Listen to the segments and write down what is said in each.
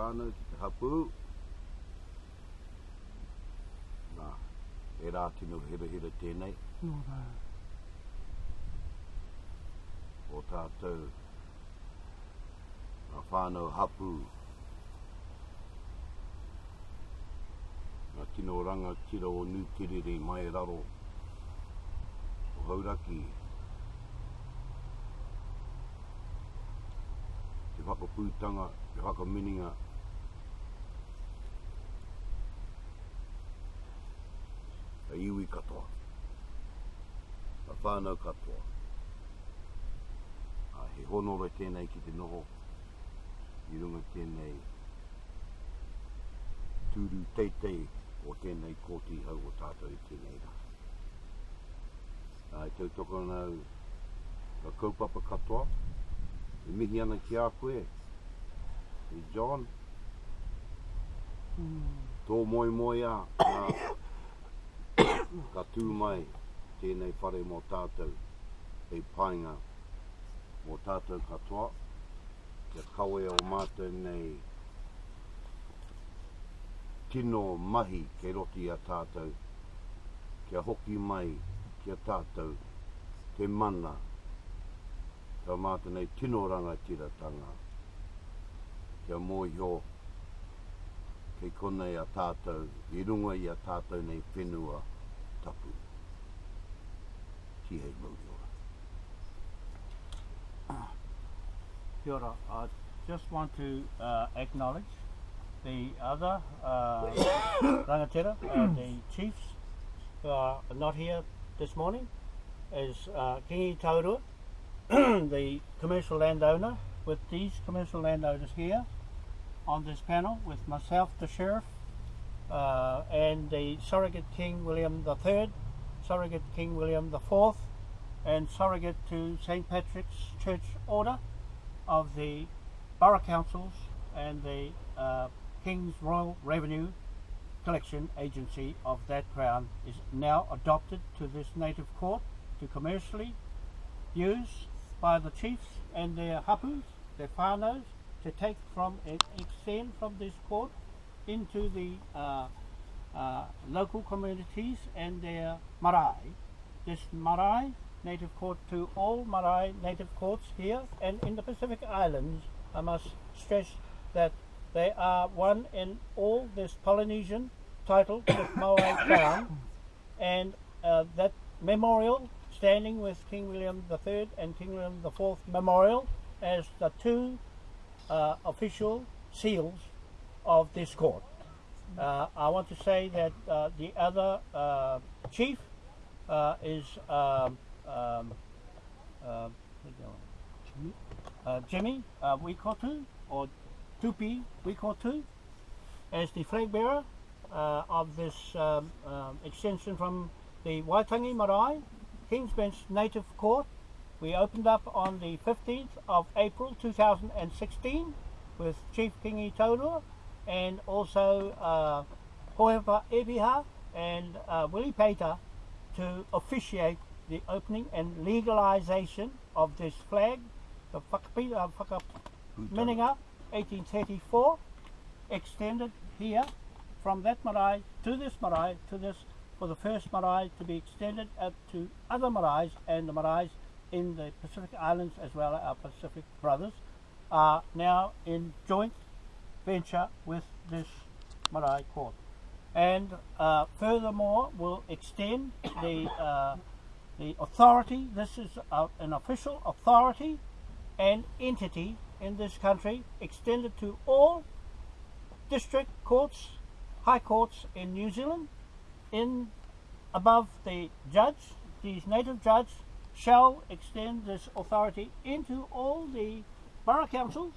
whānau, ki te hapu. Nā, e rā tino hira hira tēnei. Nō rā. o tātou a whānau hapu ngā tino ranga tira o Nūtirere mai raro o Hauraki te whakapūtanga, te whakamininga a iwi katoa a whānau katoa a he honoro tēnei ki te noho. I runga tēnei tūru teitei o tēnei kōti hau o tātou i tēnei rā. Ai tau toko nau ka kaupapa katoa, e mihi ana ki a koe, e John, Mm. tō moi moi a, nā, ka tū mai tēnei whare mō tātou, e painga mō tātou katoa, kia kawe o mātou nei tino mahi ke roti a tātou, kia hoki mai kia tātou te mana, ka mātou nei tino ranga tiratanga, kia mōhio kei konei a tātou, i runga i a tātou nei whenua. Tapu. Ki hei mauri ora. Kia ora. I just want to uh, acknowledge the other uh, rangatira, uh, the chiefs who are not here this morning, is uh, Kingi Taurua, the commercial landowner, with these commercial landowners here on this panel, with myself, the sheriff, uh, and the surrogate King William III, surrogate King William IV, and surrogate to St. Patrick's Church Order of the borough councils and the uh, King's Royal Revenue Collection Agency of that crown is now adopted to this native court to commercially use by the chiefs and their hapus, their whānaus, to take from and extend from this court into the uh, uh, local communities and their marae. This marae native court to all marae native courts here and in the Pacific Islands. I must stress that they are one in all this Polynesian title with Moai Crown and uh, that memorial standing with King William III and King William IV memorial as the two uh, official seals of this court. Uh, I want to say that uh, the other uh, chief uh, is um, um, uh, Jimmy uh, Wikotu or Tupi Wikotu as the flag bearer of this um, um, extension from the Waitangi Marae King's Bench Native Court. We opened up on the 15th of April 2016 with Chief Kingi Taurua and also uh, Hoepa Ebiha and uh, Willie Pater to officiate the opening and legalisation of this flag, the Whakapi- uh, Whakaminenga 1834, extended here from that marae to this marae to this for the first marae to be extended up to other maraes and the maraes in the Pacific Islands as well as our Pacific brothers are now in joint venture with this marae court. And uh, furthermore, will extend the uh, the authority. This is uh, an official authority and entity in this country, extended to all district courts, high courts in New Zealand, in above the judge, these native judge shall extend this authority into all the borough councils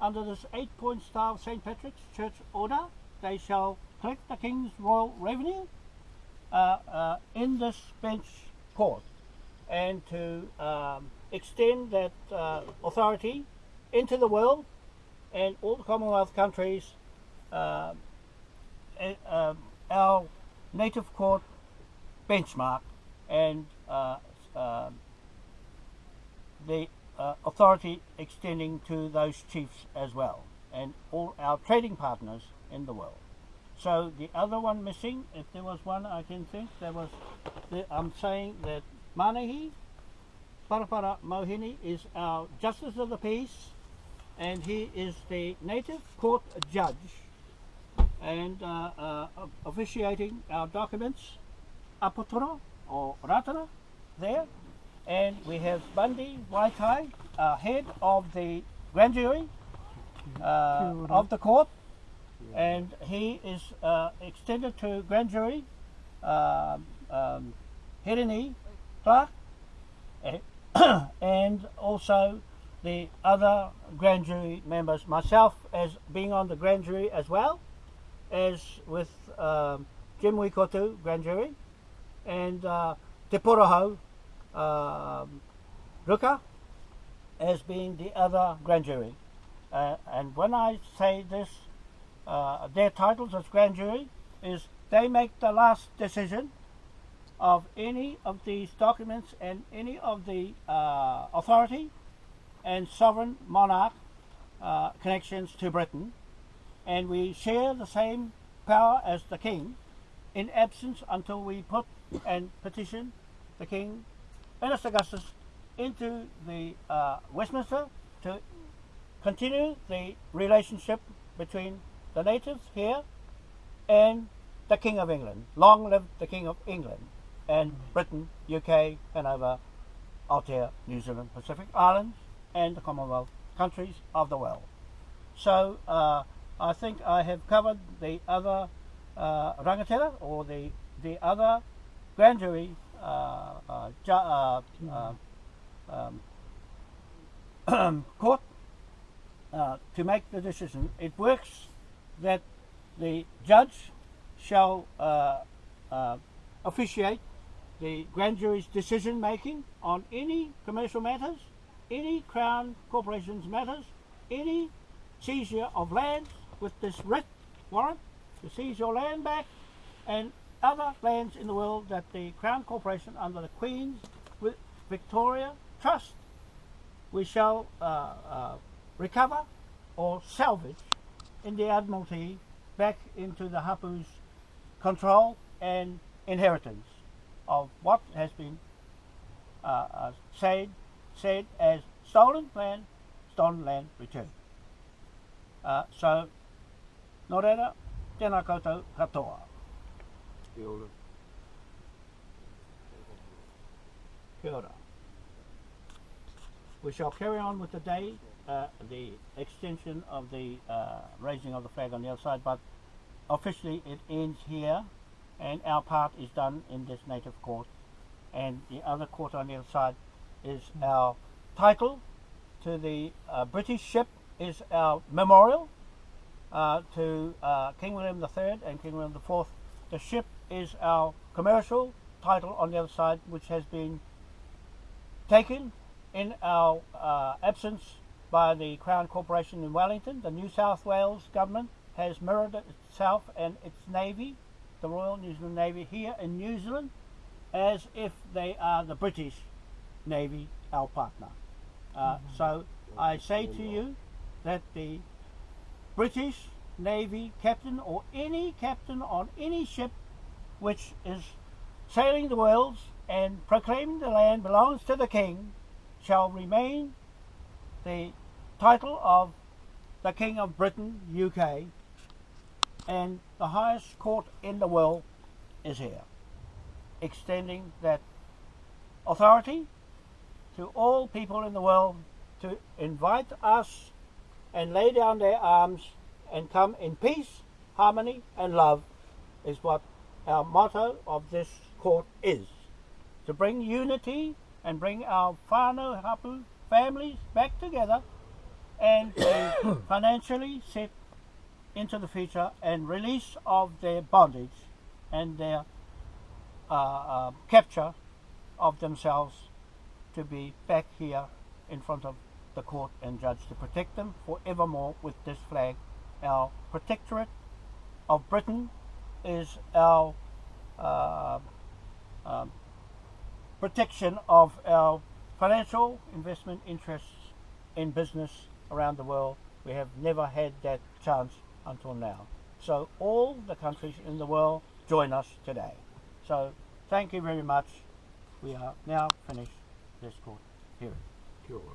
under this eight point star of St. Patrick's Church order. They shall collect the King's royal revenue uh, uh, in this bench court and to um, extend that uh, authority into the world and all the Commonwealth countries. Uh, um, our native court benchmark and uh, um the uh, authority extending to those chiefs as well. and all our trading partners in the world. So the other one missing, if there was one I can think, there was, the, I'm saying that Manahi Parapara Mohini is our Justice of the Peace and he is the native court judge and uh, uh, officiating our documents Apotoro or Ratana there and we have Bundy Waitai, uh, head of the grand jury uh, of the court. And he is uh, extended to grand jury um, um, Hirini Clark eh, and also the other grand jury members, myself as being on the grand jury as well as with um, Jim Wikotu grand jury and uh, Te Porohau um, Ruka as being the other grand jury. Uh, and when I say this, uh, their titles as grand jury is they make the last decision of any of these documents and any of the uh, authority and sovereign monarch uh, connections to Britain, and we share the same power as the king in absence until we put and petition the king, Ernest Augustus, into the uh, Westminster to continue the relationship between the natives here and the King of England. Long live the King of England and Britain, UK, Hanover, Aotea, New Zealand, Pacific Islands, and the Commonwealth countries of the world. So uh, I think I have covered the other uh, rangatira or the the other grand jury uh, uh, uh, uh, um, court to make the decision. It works that the judge shall officiate the grand jury's decision making on any commercial matters, any Crown Corporation's matters, any seizure of lands with this writ warrant to seize your land back, and other lands in the world that the Crown Corporation under the Queen's Victoria Trust we shall uh, uh, recover or salvage in the Admiralty back into the Hapu's control and inheritance of what has been uh, uh, said, said as stolen land, stolen land returned. Uh, so, nō reira, tēnā koutou katoa. Kia. Kia ora. We shall carry on with the day, uh, the extension of the uh, raising of the flag on the other side, but officially it ends here, and our part is done in this native court, and the other court on the other side is our title to the uh, British ship is our memorial uh, to uh, King William III and King William IV. The ship is our commercial title on the other side, which has been taken in our uh, absence by the Crown Corporation in Wellington. The New South Wales government has mirrored itself and its navy, the Royal New Zealand Navy, here in New Zealand, as if they are the British Navy, our partner. Uh, So I say to you that the British Navy captain or any captain on any ship which is sailing the worlds and proclaiming the land belongs to the king shall remain the title of the King of Britain, UK, and the highest court in the world is here, extending that authority to all people in the world to invite us and lay down their arms and come in peace, harmony, and love is what our motto of this court is. To bring unity and bring our whānau hapu families back together and to financially set into the future and release of their bondage and their uh, uh, capture of themselves to be back here in front of the court and judge to protect them forevermore with this flag. Our protectorate of Britain is our uh, um, protection of our financial investment interests in business around the world We have never had that chance until now. So all the countries in the world join us today. So thank you very much. We are now finished this court hearing. Kia ora.